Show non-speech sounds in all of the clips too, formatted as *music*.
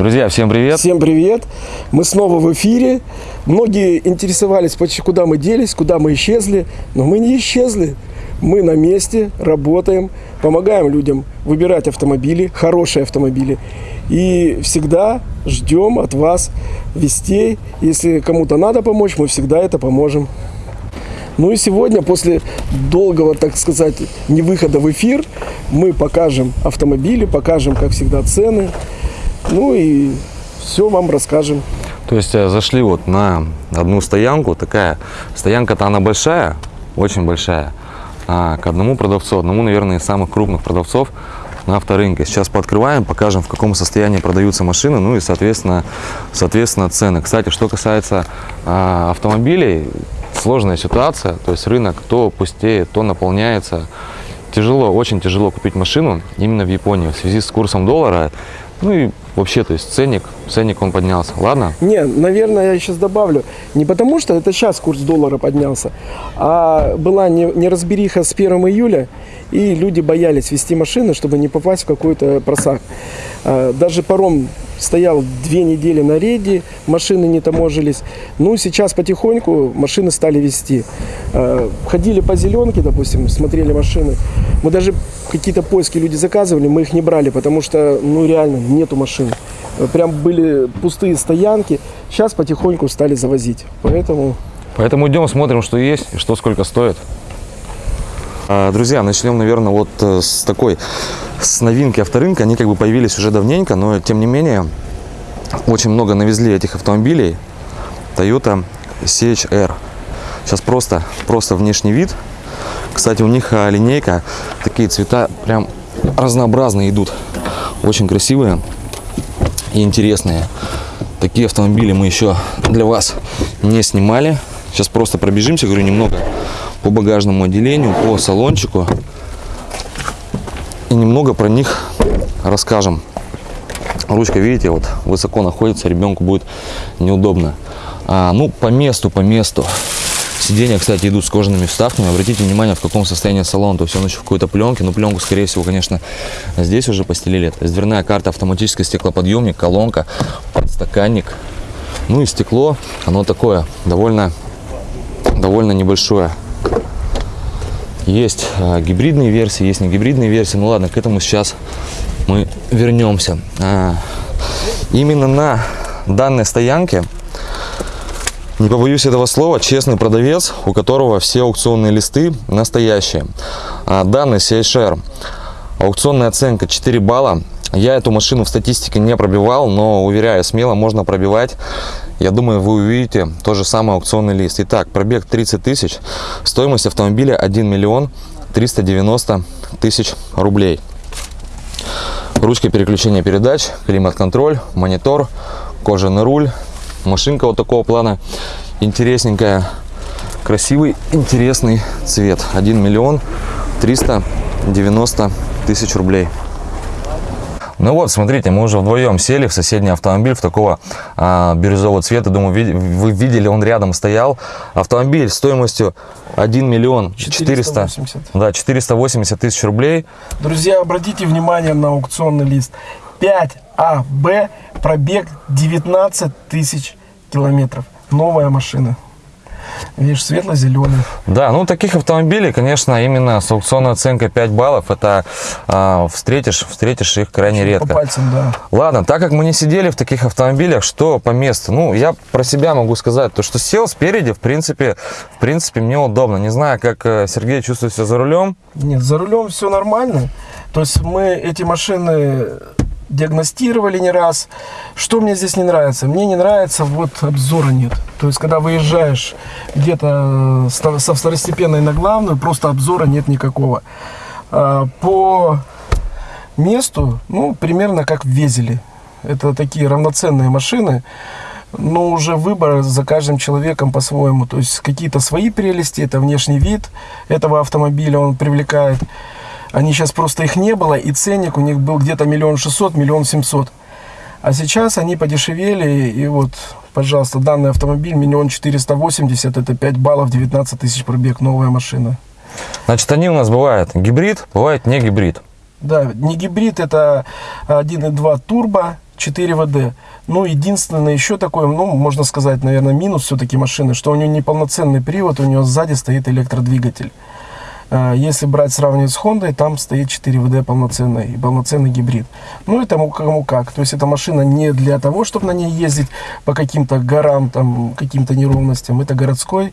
Друзья, всем привет! Всем привет! Мы снова в эфире. Многие интересовались, куда мы делись, куда мы исчезли. Но мы не исчезли. Мы на месте, работаем, помогаем людям выбирать автомобили, хорошие автомобили. И всегда ждем от вас вестей. Если кому-то надо помочь, мы всегда это поможем. Ну и сегодня, после долгого, так сказать, невыхода в эфир, мы покажем автомобили, покажем, как всегда, цены. Ну и все вам расскажем. То есть э, зашли вот на одну стоянку, такая стоянка-то она большая, очень большая, а, к одному продавцу, одному, наверное, из самых крупных продавцов на авторынке. Сейчас пооткрываем, покажем, в каком состоянии продаются машины, ну и, соответственно, соответственно цены. Кстати, что касается а, автомобилей, сложная ситуация, то есть рынок то пустеет, то наполняется. Тяжело, очень тяжело купить машину именно в Японии в связи с курсом доллара. Ну и вообще, то есть ценник, ценник он поднялся. Ладно? Не, наверное, я сейчас добавлю. Не потому, что это сейчас курс доллара поднялся, а была не- неразбериха с 1 июля, и люди боялись вести машины, чтобы не попасть в какой-то просак. А, Даже паром стоял две недели на рейде, машины не таможились. Ну, сейчас потихоньку машины стали вести. А, Ходили по зеленке, допустим, смотрели машины. Мы даже какие-то поиски люди заказывали, мы их не брали, потому что, ну, реально, нету машин. Э, Прям были пустые стоянки. Сейчас потихоньку стали завозить. Поэтому Поэтому идем, смотрим, что есть что сколько стоит. А, Друзья, начнем, наверное, вот э, с такой, с новинки авторынка. Они как бы появились уже давненько, но тем не менее, очень много навезли этих автомобилей. Toyota CHR. Сейчас просто, просто внешний вид. Кстати, у них а, линейка, такие цвета прям разнообразные идут. Очень красивые и интересные. Такие автомобили мы еще для вас не снимали. Сейчас просто пробежимся, говорю, немного по багажному отделению, по салончику. И немного про них расскажем. Ручка, видите, вот высоко находится, ребенку будет неудобно. А, ну, по месту, по месту. Сиденья, кстати, идут с кожаными вставками. Обратите внимание, в каком состоянии салон. То есть он еще в какой-то пленке. Ну, пленку, скорее всего, конечно, здесь уже постелили. То дверная карта, автоматический стеклоподъемник, колонка, подстаканник. Ну и стекло, оно такое, довольно, довольно небольшое. Есть а, гибридные версии, есть не гибридные версии. Ну ладно, к этому сейчас мы вернемся. А, именно на данной стоянке не побоюсь этого слова, честный продавец, у которого все аукционные листы настоящие. А, Данный CHR, аукционная оценка 4 балла. Я эту машину в статистике не пробивал, но уверяю, смело можно пробивать. Я думаю, вы увидите тот же самый аукционный лист. Итак, пробег 30 тысяч, стоимость автомобиля 1 миллион 390 тысяч рублей. Ручка переключения передач, климат-контроль, монитор, кожаный руль, машинка вот такого плана интересненькая красивый интересный цвет 1 миллион 390 тысяч рублей ну вот, смотрите, мы уже вдвоем сели в соседний автомобиль в такого а, бирюзового цвета. Думаю, ви- вы видели, он рядом стоял. Автомобиль стоимостью 1 миллион 400, 480. да, 480 тысяч рублей. Друзья, обратите внимание на аукционный лист. 5АБ, пробег 19 тысяч километров. Новая машина. Видишь, светло-зеленый. Да, ну таких автомобилей, конечно, именно с аукционной оценкой 5 баллов, это а, встретишь, встретишь их крайне По редко. пальцам, да. Ладно, так как мы не сидели в таких автомобилях, что по месту? Ну, я про себя могу сказать, то что сел спереди, в принципе, в принципе, мне удобно. Не знаю, как э, Сергей чувствует себя за рулем. Нет, за рулем все нормально. То есть мы эти машины диагностировали не раз. Что мне здесь не нравится? Мне не нравится, вот обзора нет. То есть, когда выезжаешь где-то э, со второстепенной на главную, просто обзора нет никакого. А, По месту, ну, примерно как в Везеле. Это такие равноценные машины, но уже выбор за каждым человеком по-своему. То есть какие-то свои прелести, это внешний вид этого автомобиля, он привлекает. Они сейчас просто их не было, и ценник у них был где-то миллион шестьсот, миллион семьсот. А сейчас они подешевели, и вот, пожалуйста, данный автомобиль миллион четыреста восемьдесят, это 5 баллов, 19 тысяч пробег, новая машина. Значит, они у нас бывают гибрид, бывает не гибрид. Да, не гибрид, это 1.2 турбо, 4 ВД. Ну, единственное еще такое, ну, можно сказать, наверное, минус все-таки машины, что у нее неполноценный привод, у нее сзади стоит электродвигатель. А, Если брать, сравнивать с Хондой, там стоит 4 ВД полноценный и полноценный гибрид. Ну, это му- кому как. То есть, эта машина не для того, чтобы на ней ездить по каким-то горам, там, каким-то неровностям. Это городской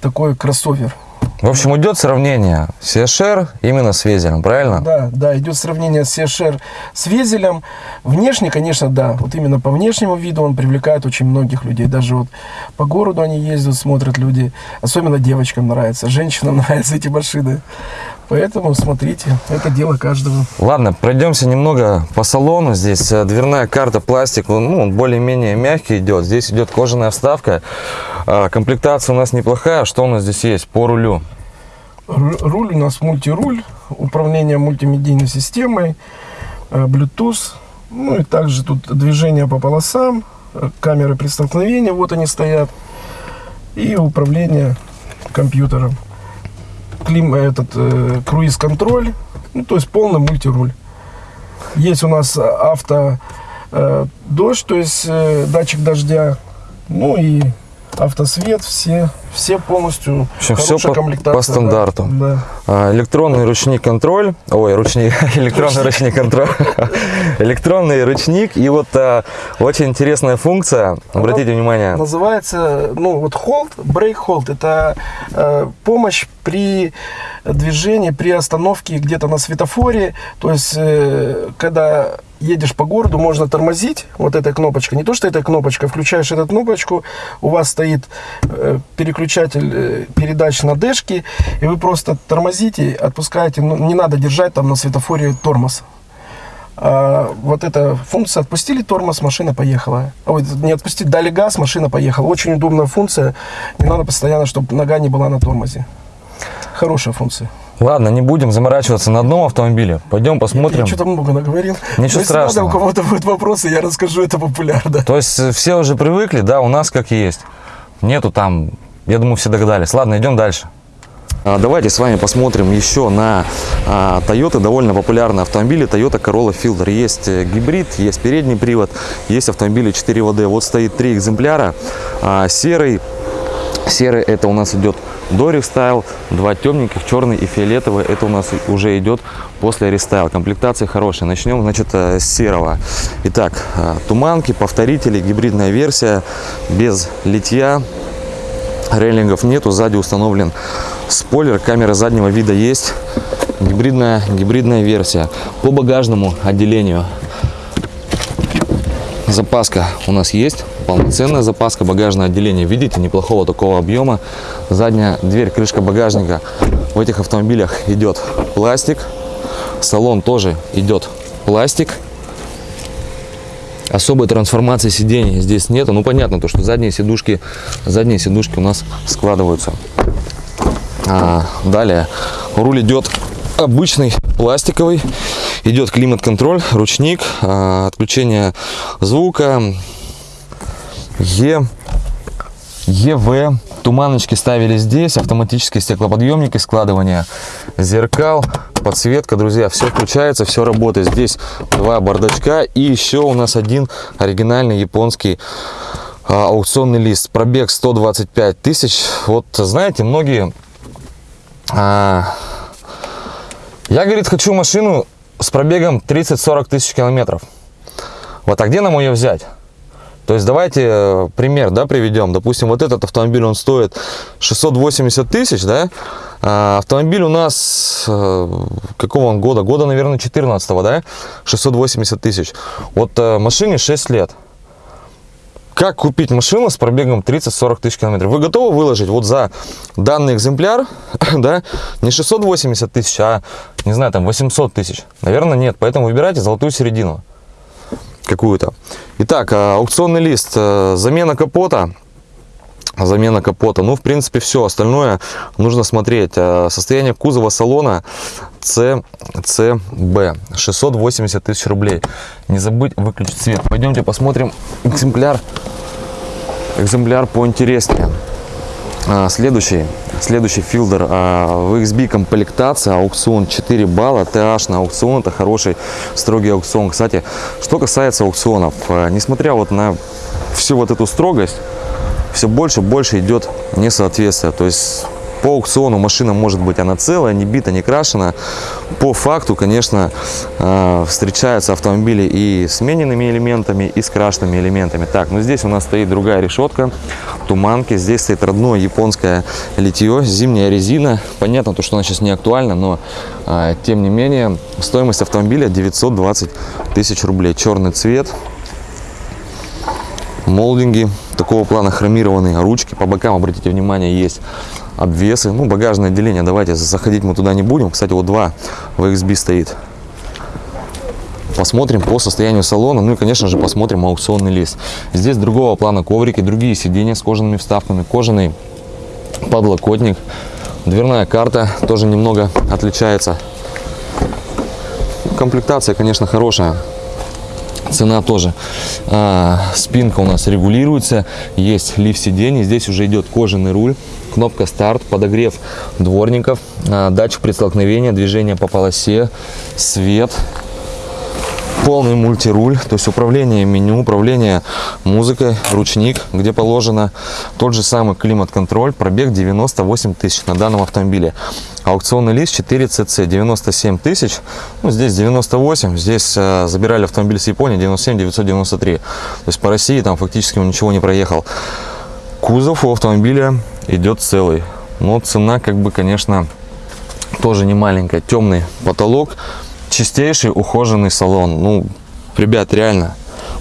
такой кроссовер. В общем, идет сравнение CSR именно с Везером, правильно? Да, да, идет сравнение CSR с Везелем. Внешне, конечно, да. Вот именно по внешнему виду он привлекает очень многих людей. Даже вот по городу они ездят, смотрят люди. Особенно девочкам нравится, женщинам *laughs* нравятся эти машины. Поэтому смотрите, это дело каждого. Ладно, пройдемся немного по салону. Здесь э, дверная карта, пластик, ну, он более-менее мягкий идет. Здесь идет кожаная вставка. А, Комплектация у нас неплохая. Что у нас здесь есть по рулю? Ру- Руль у нас мультируль, управление мультимедийной системой, э, Bluetooth. Ну и также тут движение по полосам, э, камеры при столкновении, вот они стоят. И управление компьютером. Клим, этот э, круиз-контроль, ну то есть полный мультируль. Есть у нас авто э, дождь, то есть э, датчик дождя, ну и автосвет, все, все полностью общем, хорошая по- по да, стандарту. Да. А, Электронный ручник контроль. Ой, ручник, *laughs* электронный ручник контроль. *laughs* Электронный ручник. И вот а, очень интересная функция. Обратите внимание. Называется, ну вот hold, brake hold, это э, помощь при движении, при остановке где-то на светофоре. То есть, э, когда едешь по городу, можно тормозить вот этой кнопочкой. Не то, что эта кнопочка, включаешь эту кнопочку, у вас стоит э, переключатель э, передач на дэшке, и вы просто тормозите, отпускаете, ну, не надо держать там на светофоре тормоз. А, вот эта функция отпустили тормоз, машина поехала. Ой, не отпустить, дали газ, машина поехала. Очень удобная функция. Не надо постоянно, чтобы нога не была на тормозе. Хорошая функция. Ладно, не будем заморачиваться на одном автомобиле. Пойдем посмотрим. Я что-то много наговорил. Но если страшного. надо, у кого-то будут вопросы, я расскажу, это популярно. То есть э, все уже привыкли, да, у нас как есть. Нету там, я думаю, все догадались. Ладно, идем дальше. А, Давайте с вами посмотрим еще на а, Toyota, довольно популярные автомобили. Toyota Corolla Fielder. Есть э, гибрид, есть передний привод, есть автомобили 4WD. Вот стоит три экземпляра. А, Серый, серый это у нас идет до рестайл, два темненьких, черный и фиолетовый. Это у нас уже идет после рестайл. Комплектация хорошая. Начнем, значит, э, с серого. Итак, э, туманки, повторители, гибридная версия, без литья, рейлингов нету, сзади установлен спойлер, камера заднего вида есть, гибридная, гибридная версия. По багажному отделению запаска у нас есть, полноценная запаска, багажное отделение, видите, неплохого такого объема. Задняя дверь, крышка багажника в этих автомобилях идет пластик, салон тоже идет пластик. Особой трансформации сидений здесь нету. Ну, понятно, то, что задние сидушки, задние сидушки у нас складываются. А, далее руль идет обычный пластиковый идет климат-контроль ручник а, отключение звука Е ЕВ туманочки ставили здесь автоматические стеклоподъемники складывание зеркал подсветка друзья. Все включается все работает. Здесь два бардачка и еще у нас один оригинальный японский а, аукционный лист. Пробег 125 тысяч. Вот знаете многие а, я, говорит, хочу машину с пробегом 30-40 тысяч километров. Вот, а где нам ее взять? То есть давайте э, пример, да, приведем. Допустим, вот этот автомобиль, он стоит 680 тысяч, да? А автомобиль у нас, э, какого он года? Года, наверное, 14 да? 680 тысяч. Вот э, машине 6 лет. Как купить машину с пробегом 30-40 тысяч километров? Вы готовы выложить вот за данный экземпляр, *laughs* да, не 680 тысяч, а, не знаю, там 800 тысяч? Наверное, нет. Поэтому выбирайте золотую середину какую-то. Итак, а, аукционный лист, э, замена капота. Замена капота. Ну, в принципе, все. Остальное нужно смотреть. Э, Состояние кузова салона CCB. 680 тысяч рублей. Не забыть выключить свет. Пойдемте посмотрим экземпляр. Экземпляр поинтереснее. А, следующий, следующий филдер а, в XB комплектация, аукцион 4 балла, TH на аукцион, это хороший строгий аукцион. Кстати, что касается аукционов, а, несмотря вот на всю вот эту строгость, все больше больше идет несоответствие. То есть по аукциону машина может быть она целая, не бита, не крашена. По факту, конечно, э, встречаются автомобили и с смененными элементами, и с крашенными элементами. Так, ну здесь у нас стоит другая решетка, туманки. Здесь стоит родное японское литье, зимняя резина. Понятно, то, что она сейчас не актуальна, но э, тем не менее стоимость автомобиля 920 тысяч рублей. Черный цвет, молдинги такого плана хромированные ручки по бокам обратите внимание есть обвесы. Ну багажное отделение давайте заходить мы туда не будем. Кстати вот два VXB стоит. Посмотрим по состоянию салона ну и конечно же посмотрим аукционный лист. Здесь другого плана коврики другие сиденья с кожаными вставками кожаный подлокотник дверная карта тоже немного отличается. Комплектация конечно хорошая цена тоже а, спинка у нас регулируется есть лифт сидений здесь уже идет кожаный руль кнопка старт подогрев дворников а, датчик при столкновении движение по полосе свет полный мультируль, то есть управление меню, управление музыкой, ручник, где положено. Тот же самый климат-контроль, пробег 98 тысяч на данном автомобиле. Аукционный лист 4CC 97 тысяч, ну здесь 98, здесь э, забирали автомобиль с Японии 97 993. То есть по России там фактически он ничего не проехал. Кузов у автомобиля идет целый, но цена как бы, конечно, тоже не маленькая. Темный потолок, чистейший ухоженный салон. Ну, ребят, реально.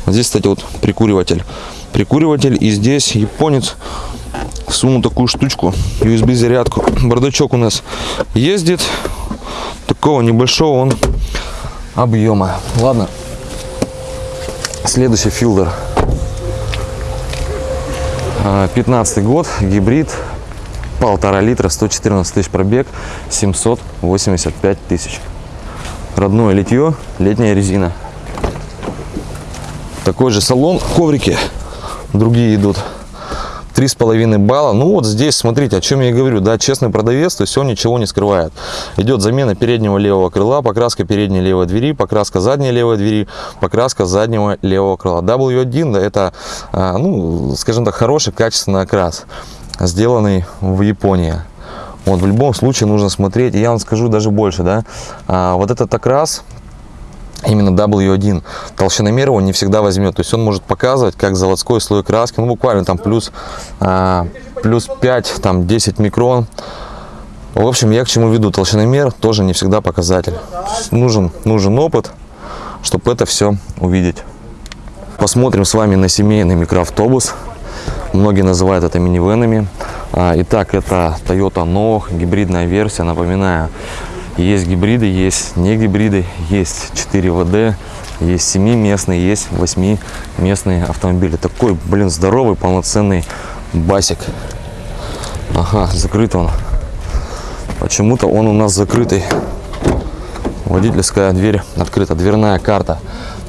Вот здесь, кстати, вот прикуриватель. Прикуриватель. И здесь японец сунул такую штучку, USB зарядку. Бардачок у нас ездит. Такого небольшого он объема. Ладно. Следующий филдер. 15 год, гибрид, полтора литра, 114 тысяч пробег, 785 тысяч родное литье, летняя резина. Такой же салон, коврики другие идут. Три с половиной балла. Ну вот здесь, смотрите, о чем я говорю, да, честный продавец, то есть он ничего не скрывает. Идет замена переднего левого крыла, покраска передней левой двери, покраска задней левой двери, покраска заднего левого крыла. W1, да, это, а, ну, скажем так, хороший, качественный окрас, сделанный в Японии. Вот, в любом случае нужно смотреть, и я вам скажу даже больше, да, а, вот этот окрас, именно W1, толщиномер его не всегда возьмет, то есть он может показывать, как заводской слой краски, ну, буквально там плюс, а, плюс 5, там 10 микрон, в общем, я к чему веду, толщиномер тоже не всегда показатель, нужен, нужен опыт, чтобы это все увидеть. Посмотрим с вами на семейный микроавтобус, многие называют это минивенами, итак, это Toyota Noh, гибридная версия. Напоминаю, есть гибриды, есть не гибриды, есть 4 ВД, есть 7-местные, есть 8-местные автомобили. Такой, блин, здоровый, полноценный басик. Ага, закрыт он. Почему-то он у нас закрытый. Водительская дверь открыта, дверная карта.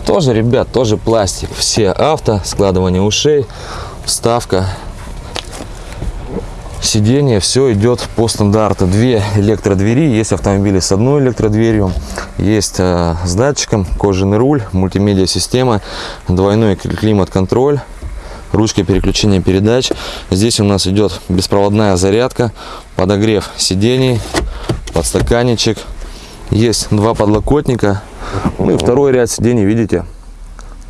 Тоже, ребят, тоже пластик. Все авто, складывание ушей, вставка сиденье, все идет по стандарту. Две электродвери, есть автомобили с одной электродверью, есть э, с датчиком, кожаный руль, мультимедиа система, двойной климат-контроль, ручка переключения передач. Здесь у нас идет беспроводная зарядка, подогрев сидений, подстаканничек. Есть два подлокотника, ну и второй ряд сидений, видите,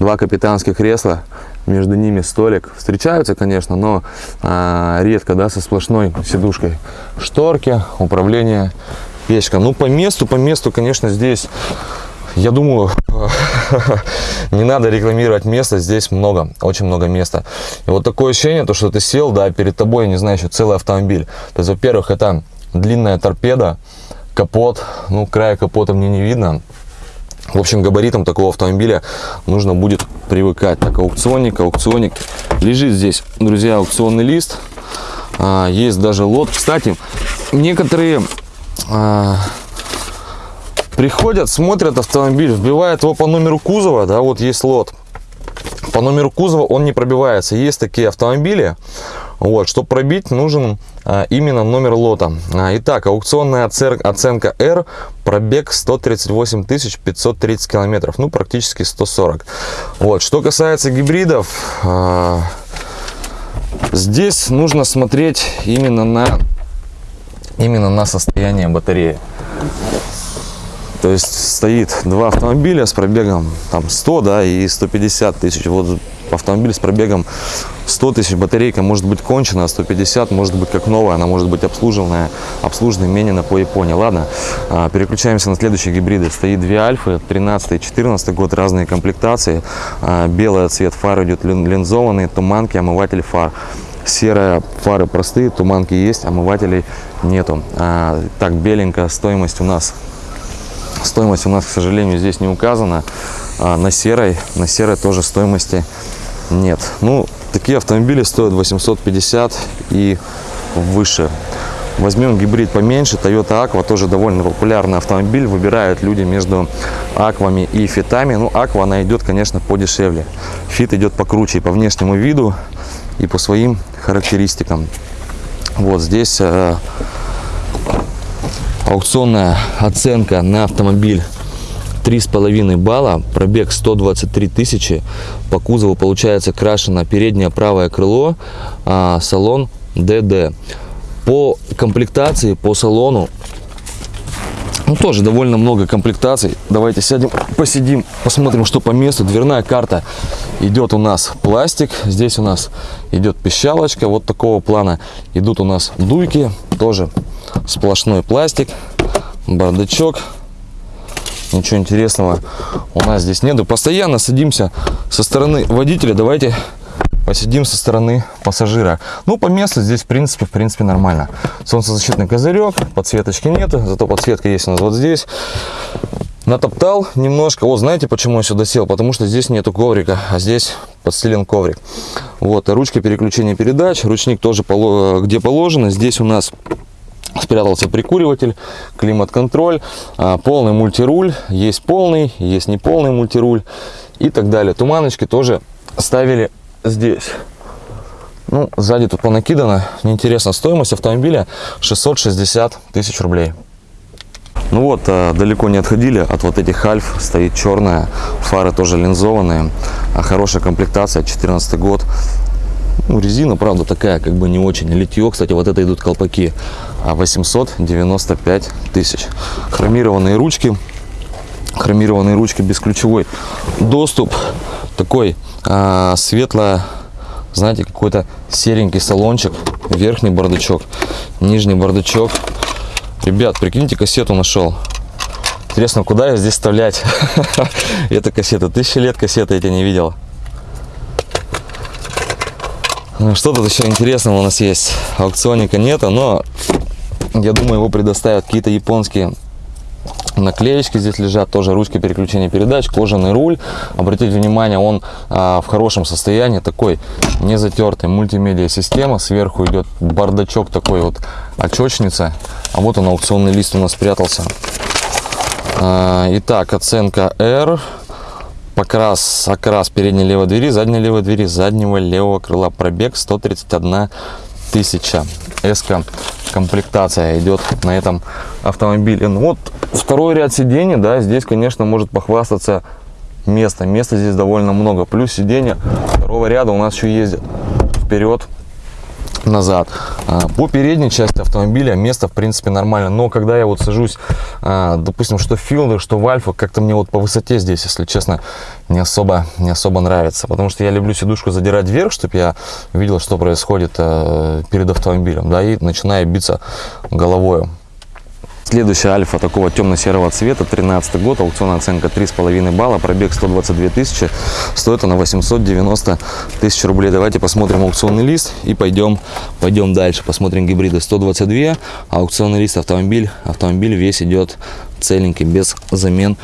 два капитанских кресла между ними столик. Встречаются, конечно, но а, редко, да, со сплошной сидушкой. Шторки, управление, печка. Ну, по месту, по месту, конечно, здесь, я думаю, *laughs* не надо рекламировать место, здесь много, очень много места. И вот такое ощущение, то, что ты сел, да, перед тобой, не знаю, еще целый автомобиль. То есть, во-первых, это длинная торпеда, капот, ну, края капота мне не видно, в общем, габаритам такого автомобиля нужно будет привыкать. Так, аукционник, аукционник. Лежит здесь, друзья, аукционный лист. А, есть даже лот. Кстати, некоторые а, приходят, смотрят автомобиль, вбивают его по номеру кузова. Да, вот есть лот. По номеру кузова он не пробивается. Есть такие автомобили. Вот, чтобы пробить, нужен а, именно номер лота. А, итак, аукционная оценка R, пробег 138 530 километров, ну практически 140. Вот, что касается гибридов, а, здесь нужно смотреть именно на именно на состояние батареи. То есть стоит два автомобиля с пробегом там 100, да, и 150 тысяч. Вот автомобиль с пробегом 100 тысяч, батарейка может быть кончена, а 150 может быть как новая, она может быть обслуженная, обслуженная менена по Японии. Ладно, а, переключаемся на следующие гибриды. Стоит две альфы, 13 и 14 год, разные комплектации. А, Белый цвет фар идет лин- линзованный, туманки, омыватель фар. Серая фары простые, туманки есть, омывателей нету. А, так, беленькая стоимость у нас Стоимость у нас, к сожалению, здесь не указана. А на серой, на серой тоже стоимости нет. Ну, такие автомобили стоят 850 и выше. Возьмем гибрид поменьше, Toyota Aqua, тоже довольно популярный автомобиль. Выбирают люди между аквами и фитами. Ну, Aqua, она идет, конечно, подешевле. Фит идет покруче по внешнему виду, и по своим характеристикам. Вот здесь э, аукционная оценка на автомобиль 3,5 балла, пробег 123 тысячи, по кузову получается крашено переднее правое крыло, а, салон DD. По комплектации, по салону, ну тоже довольно много комплектаций. Давайте сядем, посидим, посмотрим, что по месту. Дверная карта идет у нас пластик, здесь у нас идет пищалочка, вот такого плана. Идут у нас дуйки, тоже сплошной пластик, бардачок. Ничего интересного у нас здесь нету. Постоянно садимся со стороны водителя. Давайте посидим со стороны пассажира. Ну, по месту здесь, в принципе, в принципе, нормально. Солнцезащитный козырек, подсветочки нету, зато подсветка есть у нас вот здесь. Натоптал немножко. Вот знаете, почему я сюда сел? Потому что здесь нету коврика, а здесь подстелен коврик. Вот, ручка переключения передач, ручник тоже где положено. Здесь у нас спрятался прикуриватель, климат-контроль, а, полный мультируль, есть полный, есть неполный мультируль и так далее. Туманочки тоже ставили здесь. Ну, сзади тут понакидано. Неинтересно, стоимость автомобиля 660 тысяч рублей. Ну вот, а, далеко не отходили от вот этих альф. Стоит черная, фары тоже линзованные. а, Хорошая комплектация, 14 год. Ну, резина, правда, такая, как бы не очень. Литье, кстати, вот это идут колпаки. А 895 тысяч. Хромированные ручки. Хромированные ручки, бесключевой доступ. Такой а, светло, знаете, какой-то серенький салончик. Верхний бардачок, нижний бардачок. Ребят, прикиньте, кассету нашел. Интересно, куда ее здесь вставлять? *laughs* Эта кассета. Тысячи лет кассеты я тебя не видел. Ну, Что тут еще интересного у нас есть? Аукционника нету, но я думаю, его предоставят какие-то японские наклеечки здесь лежат, тоже ручки переключения передач, кожаный руль. Обратите внимание, он а, в хорошем состоянии, такой не затертый, мультимедиа система. Сверху идет бардачок такой вот, очечница. А вот он, аукционный лист у нас спрятался. А, итак, оценка R. Покрас, окрас передней левой двери, задней левой двери, заднего левого крыла. Пробег 131 тысяча. Эска комплектация идет на этом автомобиле. Ну вот второй ряд сидений, да, здесь, конечно, может похвастаться место. Места здесь довольно много. Плюс сиденья второго ряда у нас еще ездят вперед назад. А, По передней части автомобиля место, в принципе, нормально. Но когда я вот сажусь, а, допустим, что в что в Альфа, как-то мне вот по высоте здесь, если честно, не особо, не особо нравится. Потому что я люблю сидушку задирать вверх, чтобы я видел, что происходит э, перед автомобилем. Да, и начинаю биться головой. Следующая альфа такого темно-серого цвета, 13 год, аукционная оценка 3,5 балла, пробег 122 тысячи, стоит она 890 тысяч рублей. Давайте посмотрим аукционный лист и пойдем, пойдем дальше. Посмотрим гибриды 122, аукционный лист автомобиль, автомобиль весь идет целенький, без замен,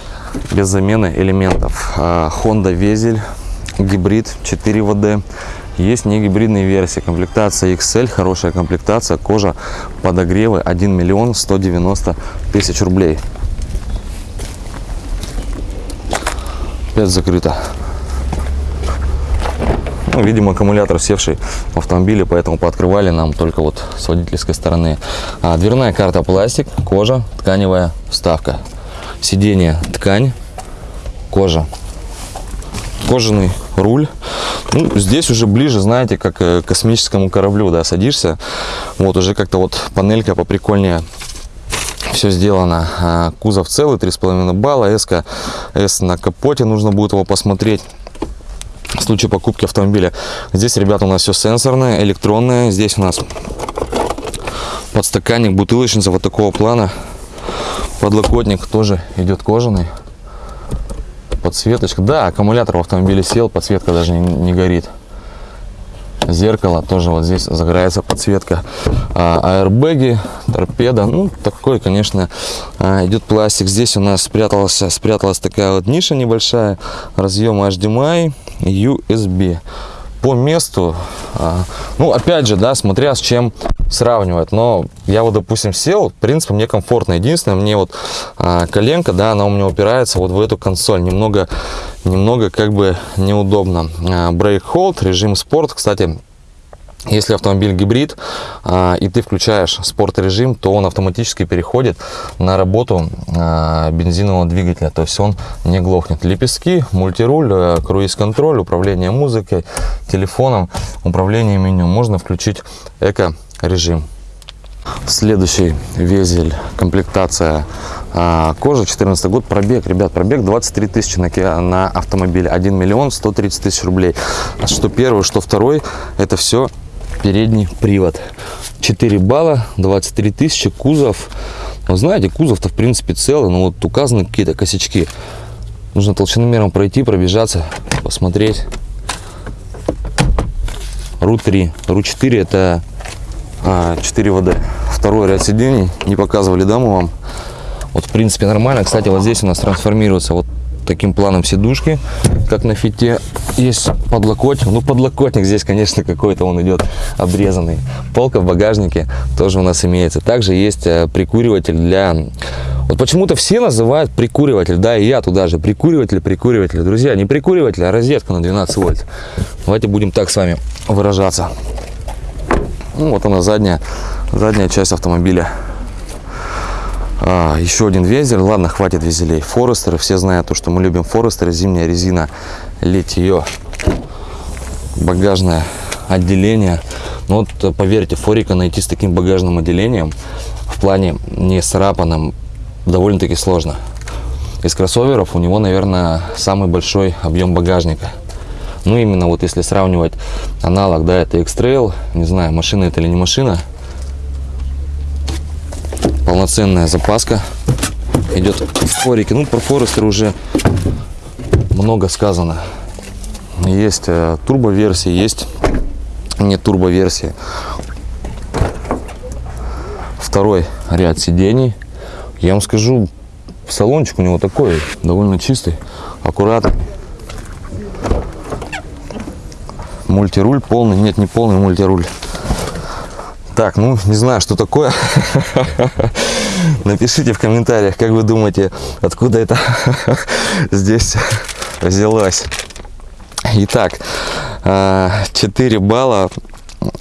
без замены элементов. А, Honda Везель, гибрид 4 ВД. Есть не гибридные версии. Комплектация XL, хорошая комплектация, кожа, подогревы 1 миллион 190 тысяч рублей. Опять закрыто. Ну, видимо, аккумулятор севший в автомобиле, поэтому пооткрывали нам только вот с водительской стороны. А, дверная карта пластик, кожа, тканевая вставка. Сиденье ткань, кожа. Кожаный руль. Ну, здесь уже ближе, знаете, как э, к космическому кораблю, да, садишься. Вот уже как-то вот панелька поприкольнее все сделано. А, Кузов целый, 3,5 балла. S, S на капоте, нужно будет его посмотреть в случае покупки автомобиля. Здесь, ребята, у нас все сенсорное, электронное. Здесь у нас подстаканник, бутылочница вот такого плана. Подлокотник тоже идет кожаный. Подсветочка. Да, аккумулятор в автомобиле сел, подсветка даже не, не горит. Зеркало тоже вот здесь загорается подсветка. А, аэрбэги, торпеда. Ну, такой, конечно, а, идет пластик. Здесь у нас спрятался, спряталась такая вот ниша небольшая. Разъем HDMI, USB. По месту, а, ну, опять же, да, смотря с чем сравнивать. Но я вот, допустим, сел, в принципе, мне комфортно. Единственное, мне вот а, коленка, да, она у меня упирается вот в эту консоль. Немного, немного как бы неудобно. А, Hold, режим спорт, кстати, если автомобиль гибрид а, и ты включаешь спорт режим, то он автоматически переходит на работу а, бензинового двигателя, то есть он не глохнет. Лепестки, мультируль, э, круиз-контроль, управление музыкой, телефоном, управление меню. Можно включить эко-режим. Следующий везель, комплектация а, кожа, 14 год, пробег, ребят, пробег 23 тысячи на, на автомобиле, 1 миллион 130 тысяч рублей. Что первый, что второй, это все передний привод. 4 балла, 23 тысячи, кузов. Вы знаете, кузов-то в принципе целый, но вот указаны какие-то косячки. Нужно толщиномером пройти, пробежаться, посмотреть. РУ-3, РУ-4 это а, 4 ВД. Второй ряд сидений, не показывали, да, мы вам? Вот, в принципе, нормально. Кстати, вот здесь у нас трансформируется вот таким планом сидушки, как на фите. Есть подлокотник. Ну, подлокотник здесь, конечно, какой-то он идет обрезанный. Полка в багажнике тоже у нас имеется. Также есть э, прикуриватель для... Вот почему-то все называют прикуриватель, да, и я туда же. Прикуриватель, прикуриватель. Друзья, не прикуриватель, а розетка на 12 вольт. Давайте будем так с вами выражаться. Ну, вот она задняя, задняя часть автомобиля. А, еще один везель. Ладно, хватит везелей. Форестеры. Все знают, то, что мы любим Форестеры. Зимняя резина, литье, багажное отделение. Но вот э, поверьте, Форика найти с таким багажным отделением в плане не срапанным довольно-таки сложно. Из кроссоверов у него, наверное, самый большой объем багажника. Ну, именно вот если сравнивать аналог, да, это X-Trail, не знаю, машина это или не машина, полноценная запаска идет в форике. Ну, про Форестер уже много сказано. Есть э, турбо-версии, есть не турбо-версии. Второй ряд сидений. Я вам скажу, салончик у него такой, довольно чистый, аккуратный. Мультируль полный, нет, не полный мультируль. Так, ну, не знаю, что такое. *laughs* Напишите в комментариях, как вы думаете, откуда это *laughs* здесь взялось. Итак, а, 4 балла,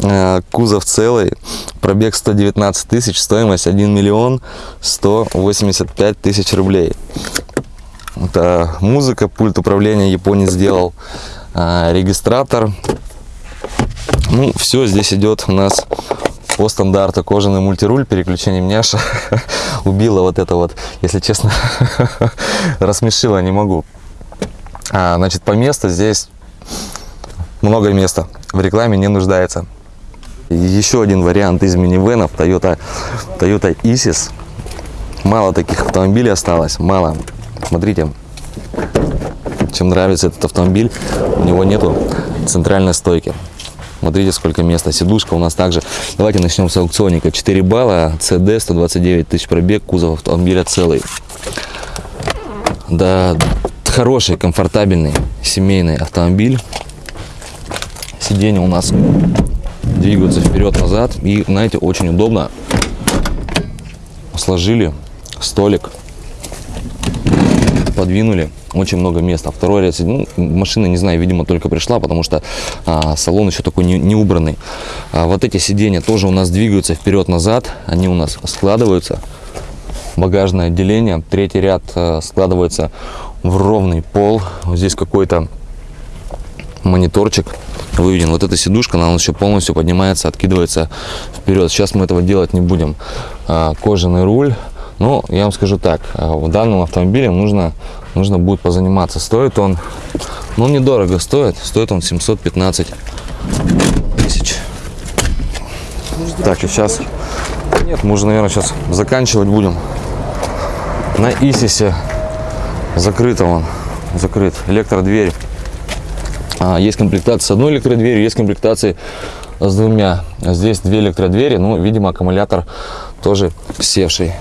а, кузов целый, пробег 119 тысяч, стоимость 1 миллион 185 тысяч рублей. Это музыка, пульт управления японец сделал, а, регистратор. Ну, все здесь идет у нас по стандарту кожаный мультируль, переключение няша. *laughs* Убила вот это вот, если честно, *laughs* рассмешила, не могу. А, значит, по месту здесь много места. В рекламе не нуждается. Еще один вариант из минивенов Toyota, Toyota Isis. Мало таких автомобилей осталось, мало. Смотрите, чем нравится этот автомобиль, у него нету центральной стойки. Смотрите, сколько места. Сидушка у нас также. Давайте начнем с аукционника. 4 балла, CD, 129 тысяч пробег, кузов автомобиля целый. Да, хороший, комфортабельный, семейный автомобиль. Сиденья у нас двигаются вперед-назад. И, знаете, очень удобно. Сложили столик, подвинули очень много места. Второй ряд ну, машина, не знаю, видимо, только пришла, потому что а, салон еще такой не, не убранный. А вот эти сиденья тоже у нас двигаются вперед-назад, они у нас складываются. Багажное отделение, третий ряд э, складывается в ровный пол. Вот здесь какой-то мониторчик выведен. Вот эта сидушка, она еще полностью поднимается, откидывается вперед. Сейчас мы этого делать не будем. А, Кожаный руль. Ну, я вам скажу так, а, в данном автомобиле нужно, нужно будет позаниматься. Стоит он, ну, недорого стоит. Стоит он 715 тысяч. Так, и сейчас... Нет, мы уже, наверное, сейчас заканчивать будем. На Исисе закрыто он. Закрыт. Электродверь. А, есть комплектация с одной электродверью, есть комплектации с двумя. Здесь две электродвери, ну, видимо, аккумулятор тоже севший.